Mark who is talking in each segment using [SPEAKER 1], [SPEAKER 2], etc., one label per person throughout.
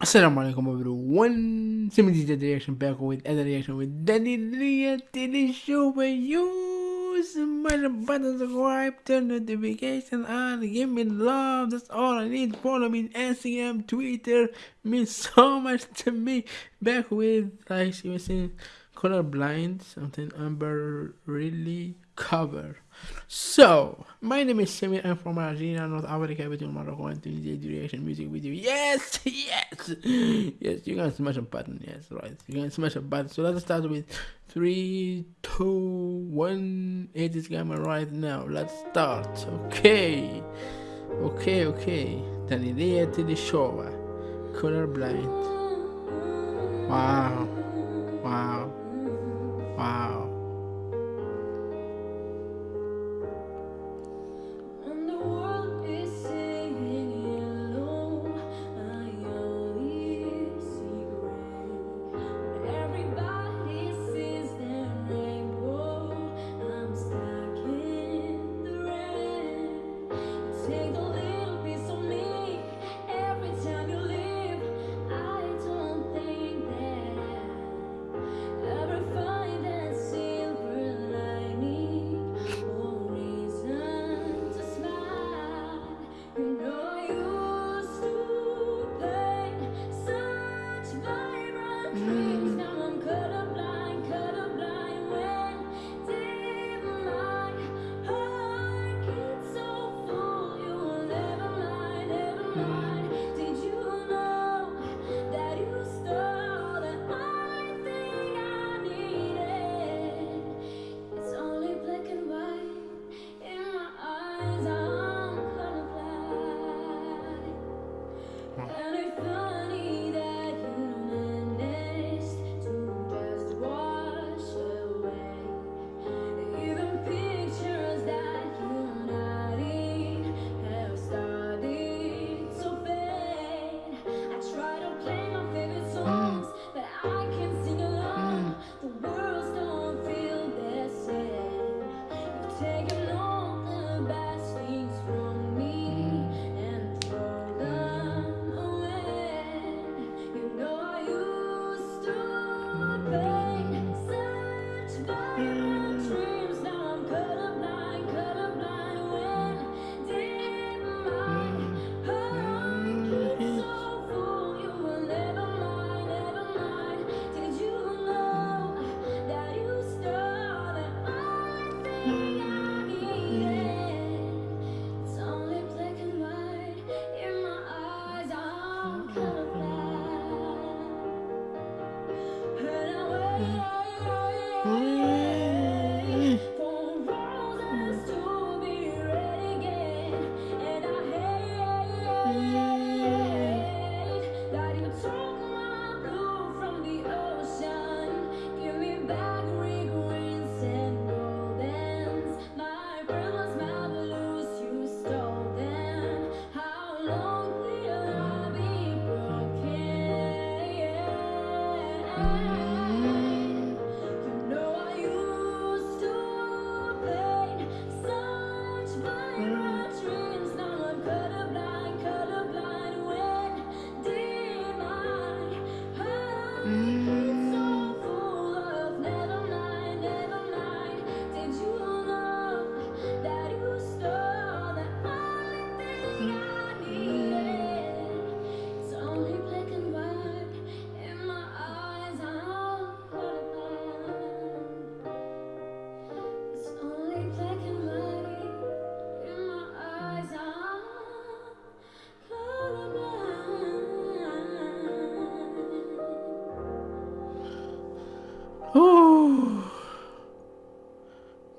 [SPEAKER 1] Assalamu alaikum everyone. Simon the reaction back with another reaction with Danny Lia the show where you smash the button subscribe, turn notification on, give me love. That's all I need. Follow me on Instagram, Twitter. Means so much to me. Back with like you were saying, colorblind, something Amber really cover. So, my name is Samir. I'm from Algeria, North Africa, between Morocco and Tunisia. Duration music video. Yes, yes, yes. You can smash a button. Yes, right. You can smash a button. So let's start with three, two, one. It is camera right now. Let's start. Okay, okay, okay. Then idea to the show. Colorblind. Wow, wow, wow.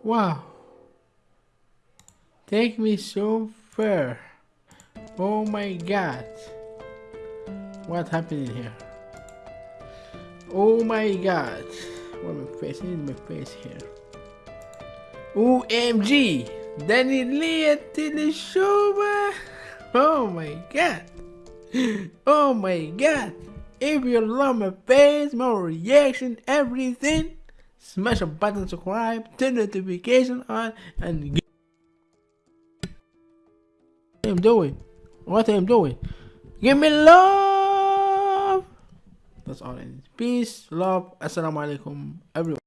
[SPEAKER 1] Wow. Take me so far. Oh my god. What happened here? Oh my god. What my face? I need my face here. OMG! Danny Lee to the show. Oh my god. Oh my god. If you love my face, my reaction, everything, smash a button subscribe, turn notification on, and get I'm doing. What I'm doing. Give me love.
[SPEAKER 2] That's all is. Peace, love, assalamu alaikum, everyone.